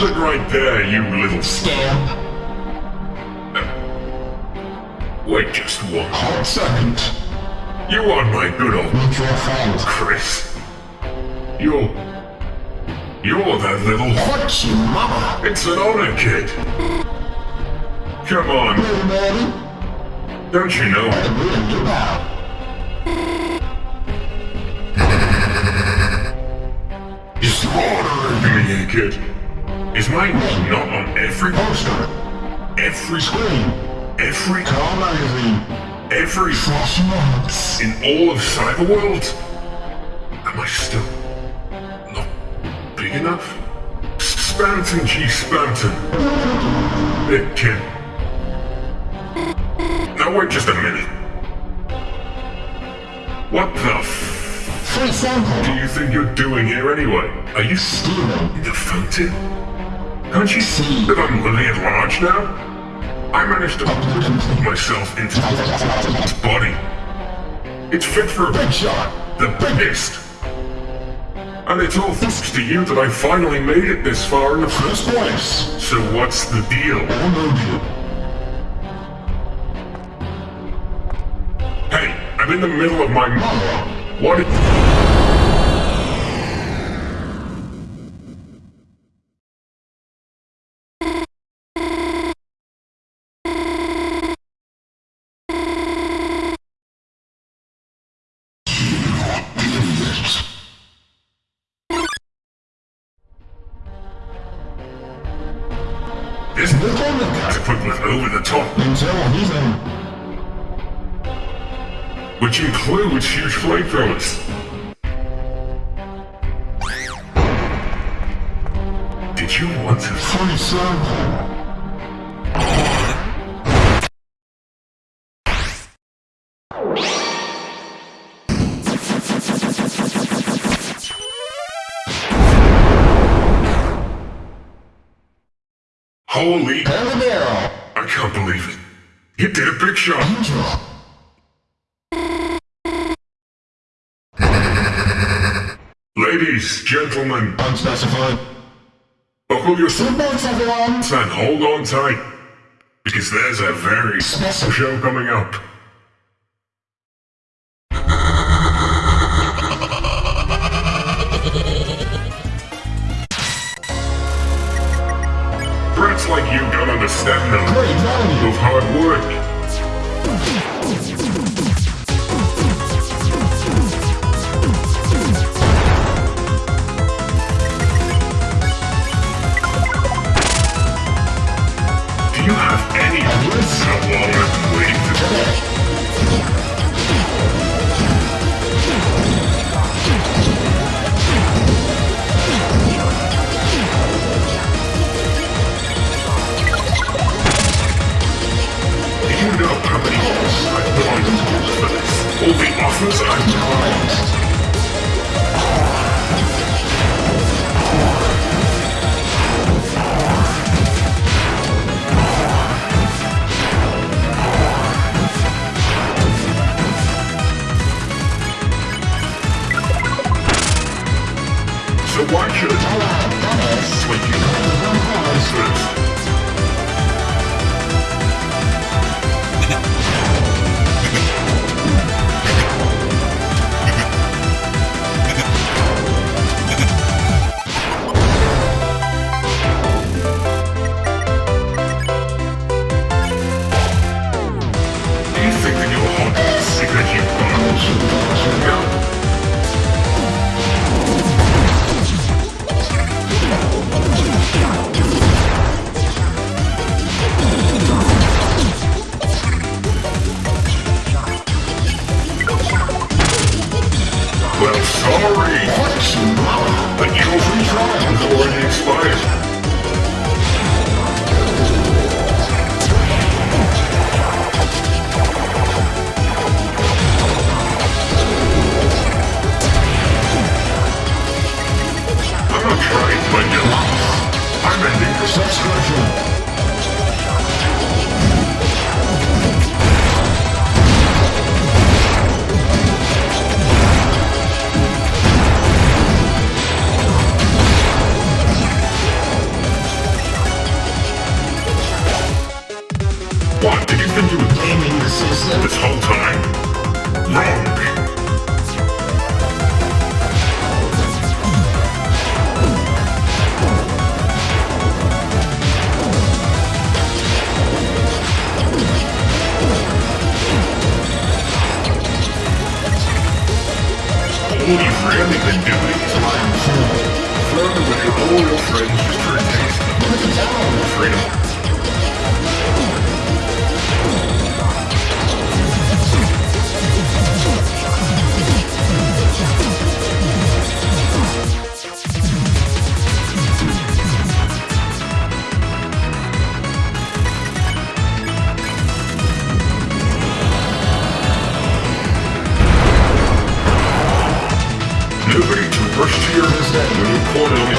Look right there, you little... Scamp. Wait just one. Hot second. You are my good old Meet your friend. Chris. You're... You're that little... What you mama? It's an honor, kid. Come on, man. don't you know? I'm reading you out. Is ordering me, kid? Is my name not on every Poster. every Screen. every Car magazine. every notes. in all of Cyberworld? Am I still not big enough? Spamton G. Spamton. Big kid. Now wait just a minute. What the f Free do you think you're doing here anyway? Are you Stealing. the fountain? Can't you see that I'm living at large now? I managed to put myself into its body. It's fit for a Big shot. the biggest. And it's all thanks to you that I finally made it this far in the first place. So what's the deal? Oh, Emoji. Hey, I'm in the middle of my Mama. What? Which includes huge flamethrowers. Did you want to? Free sample. Holy! Habanero. I can't believe it. You did a big shot. Angel. Ladies, gentlemen, Unspecified. buckle your Thanks everyone. and hold on tight. Because there's a very special show coming up. You have any long I've been waiting for? Do you know how many years I've put for this? All the offers I've declined. First? I'm ending your Subscription. anything doing, so I am fooled. Flown. Freedom. quarter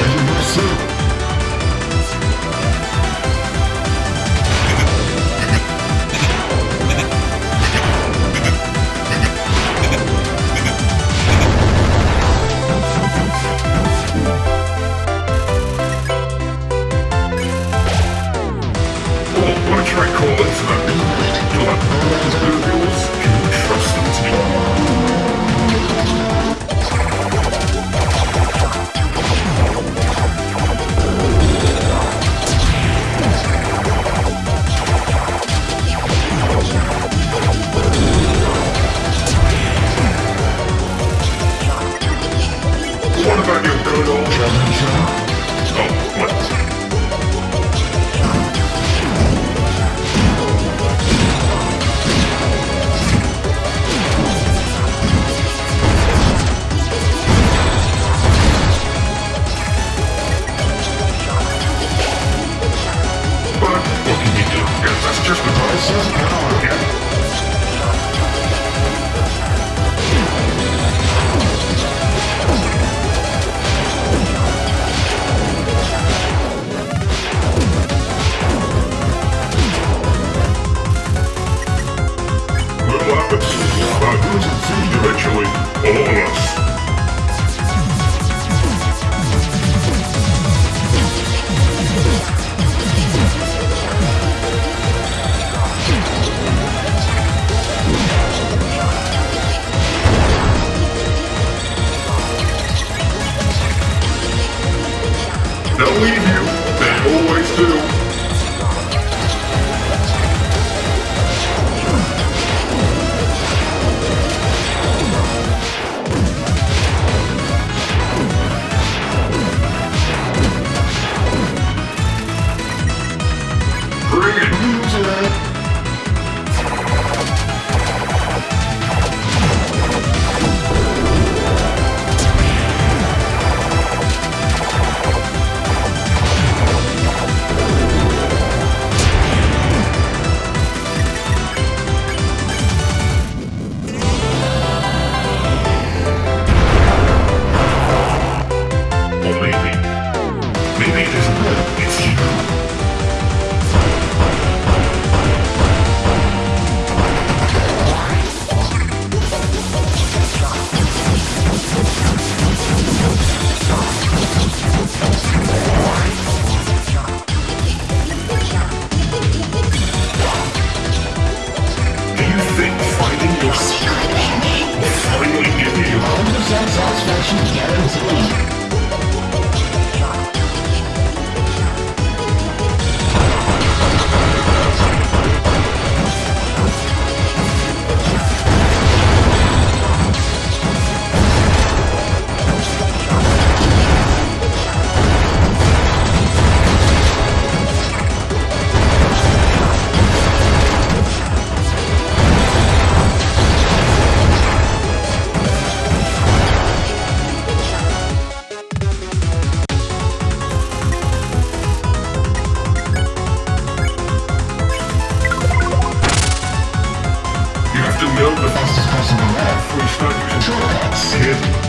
to build the fastest possible map, we start using.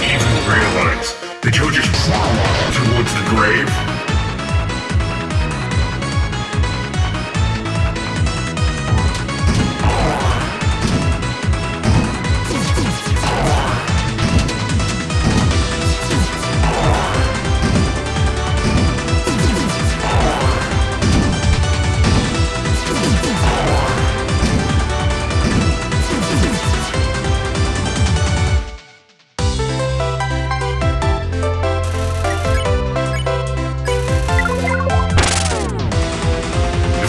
Hit realize trauma towards the grave.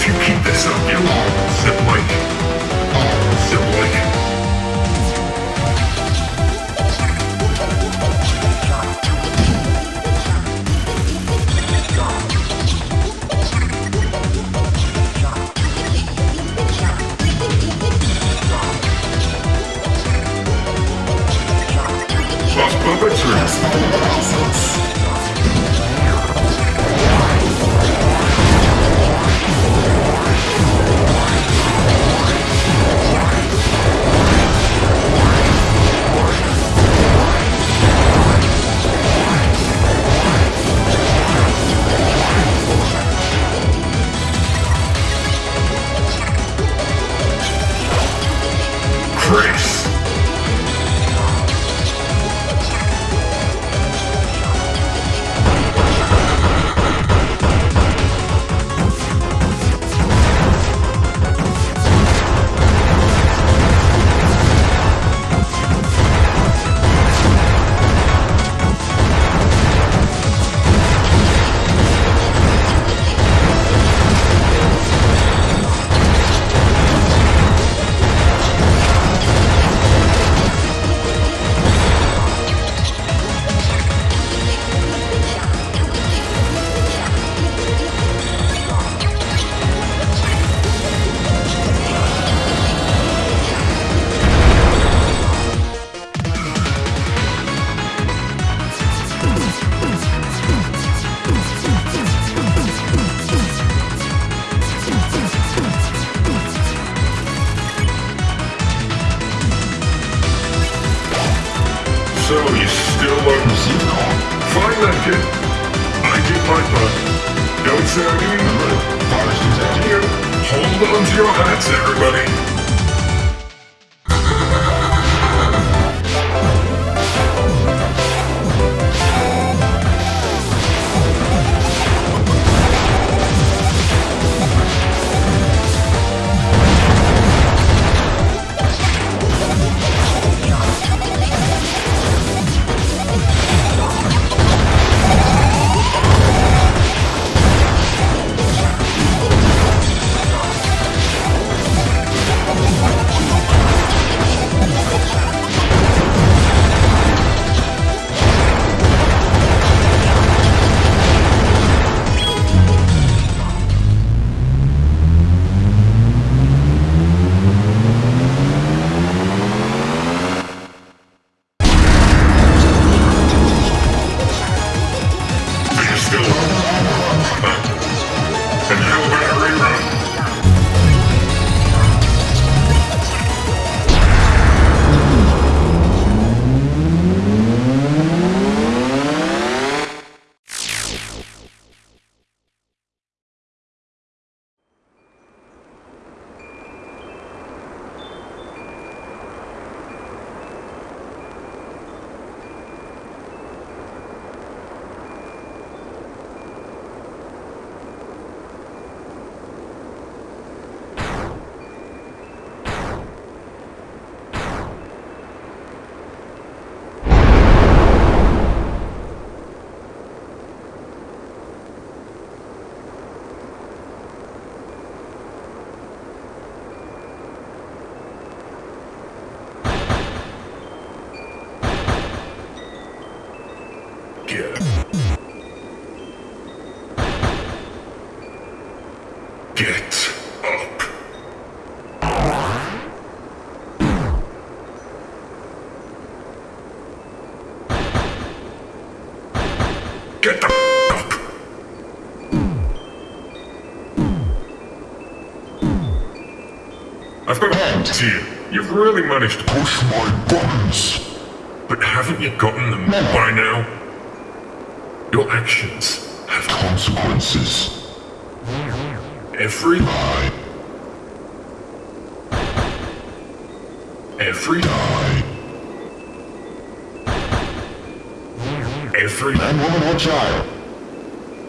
you keep this up, you'll all. Sit like Fine kid. I did my part. Don't say I didn't. Hold on to your hats, everybody. Get Get up. Get the up. I've got Hand. to you. You've really managed to push my buttons. But haven't you gotten them by now? Your actions have Consequences. every Die. every Die. every Man, woman, or child.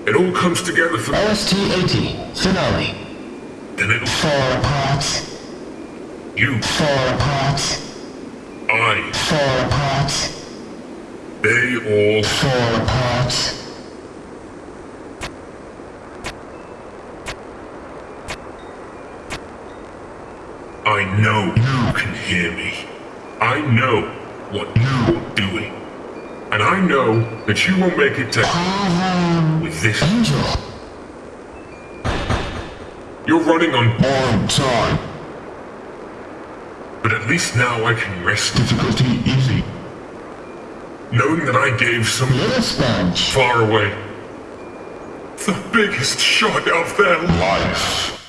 it all comes together for LST-80, finale. then it'll Four parts, you four parts, I four parts, they all four parts. I know you can hear me. I know what you're doing. And I know that you won't make it to with this. Angel. You're running on, borrowed time. but at least now I can rest Difficulty easy. knowing that I gave some far away. The biggest shot of their. Life.